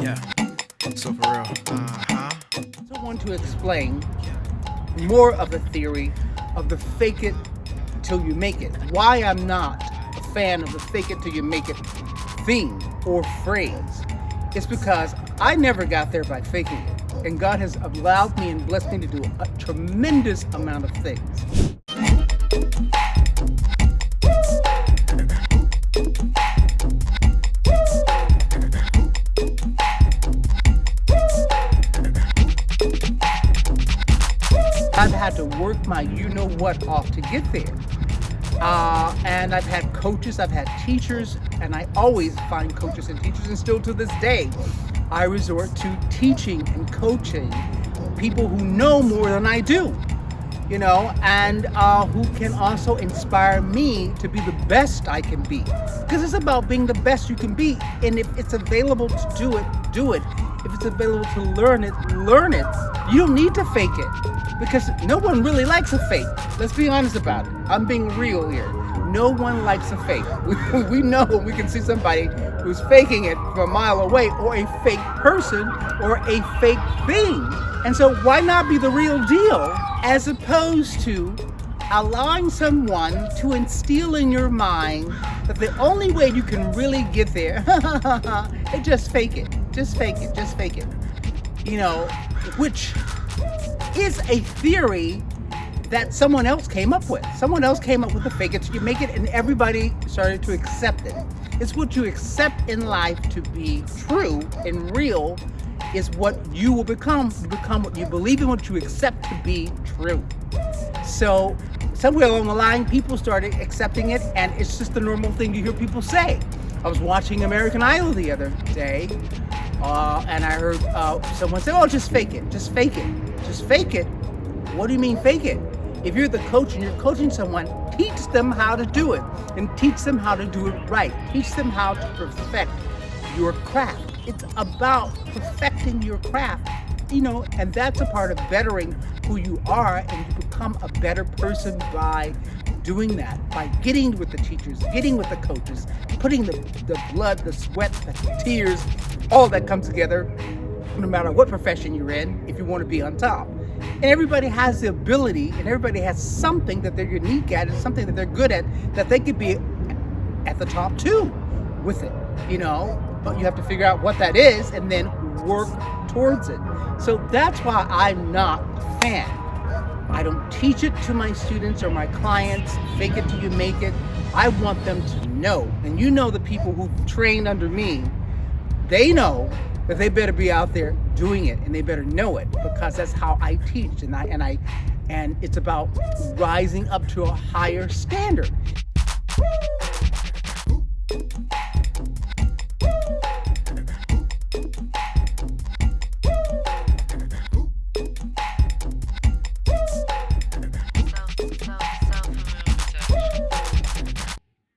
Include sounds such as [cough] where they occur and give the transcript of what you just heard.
Yeah. So for real. Uh-huh. I want to explain more of the theory of the fake it till you make it. Why I'm not a fan of the fake it till you make it thing or phrase. It's because I never got there by faking it. And God has allowed me and blessed me to do a tremendous amount of things. I've had to work my you know what off to get there. Uh, and I've had coaches, I've had teachers, and I always find coaches and teachers, and still to this day, I resort to teaching and coaching people who know more than I do, you know, and uh, who can also inspire me to be the best I can be. Because it's about being the best you can be, and if it's available to do it, do it. If it's available to learn it, learn it. You don't need to fake it because no one really likes a fake. Let's be honest about it. I'm being real here. No one likes a fake. [laughs] We, we know we can see somebody who's faking it from a mile away or a fake person or a fake thing. And so why not be the real deal as opposed to allowing someone to instill in your mind that the only way you can really get there is [laughs] just fake it, just fake it, just fake it. You know, which is a theory that someone else came up with. Someone else came up with the fake it you make it and everybody started to accept it. It's what you accept in life to be true and real is what you will become. You become what you believe in, what you accept to be true. So somewhere along the line, people started accepting it and it's just the normal thing you hear people say. I was watching American Idol the other day uh, and I heard uh, someone say, oh, just fake it, just fake it, just fake it. What do you mean fake it? If you're the coach and you're coaching someone, teach them how to do it and teach them how to do it right. Teach them how to perfect your craft. It's about perfecting your craft, you know, and that's a part of bettering who you are and become a better person by doing that, by getting with the teachers, getting with the coaches, putting the, the blood, the sweat, the tears, all that comes together, no matter what profession you're in, if you want to be on top. And everybody has the ability and everybody has something that they're unique at and something that they're good at that they could be at the top too with it, you know, but you have to figure out what that is and then work towards it. So that's why I'm not a fan. I don't teach it to my students or my clients, fake it till you make it. I want them to know, and you know the people who've trained under me, they know that they better be out there doing it and they better know it because that's how I teach and I and I and it's about rising up to a higher standard.